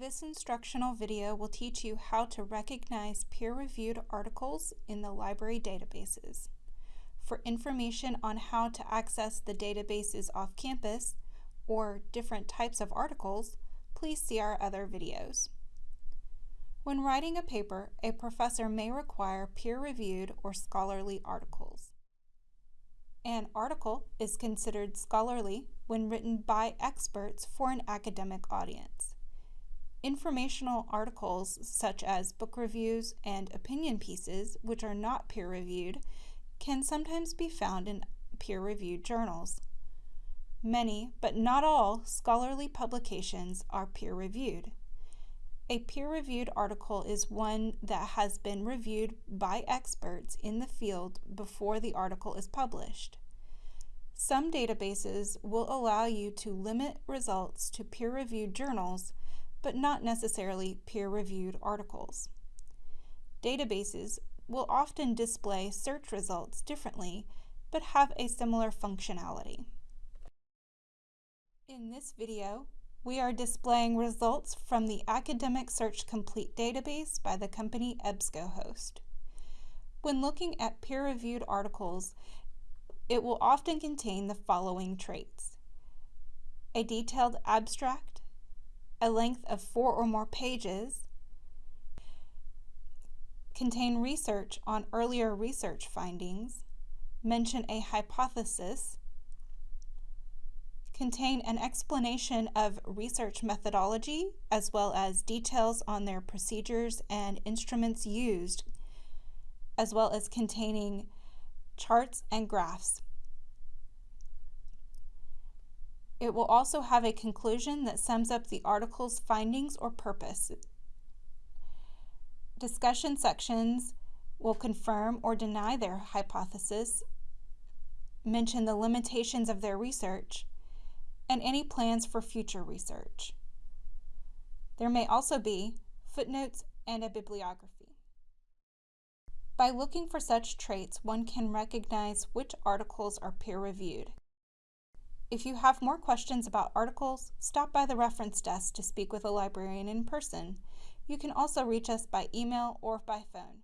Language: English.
This instructional video will teach you how to recognize peer-reviewed articles in the library databases. For information on how to access the databases off campus or different types of articles, please see our other videos. When writing a paper, a professor may require peer-reviewed or scholarly articles. An article is considered scholarly when written by experts for an academic audience. Informational articles such as book reviews and opinion pieces, which are not peer-reviewed, can sometimes be found in peer-reviewed journals. Many, but not all, scholarly publications are peer-reviewed. A peer-reviewed article is one that has been reviewed by experts in the field before the article is published. Some databases will allow you to limit results to peer-reviewed journals but not necessarily peer-reviewed articles. Databases will often display search results differently, but have a similar functionality. In this video, we are displaying results from the Academic Search Complete database by the company EBSCOhost. When looking at peer-reviewed articles, it will often contain the following traits. A detailed abstract, a length of four or more pages, contain research on earlier research findings, mention a hypothesis, contain an explanation of research methodology as well as details on their procedures and instruments used, as well as containing charts and graphs. It will also have a conclusion that sums up the article's findings or purpose. Discussion sections will confirm or deny their hypothesis, mention the limitations of their research, and any plans for future research. There may also be footnotes and a bibliography. By looking for such traits, one can recognize which articles are peer-reviewed. If you have more questions about articles, stop by the reference desk to speak with a librarian in person. You can also reach us by email or by phone.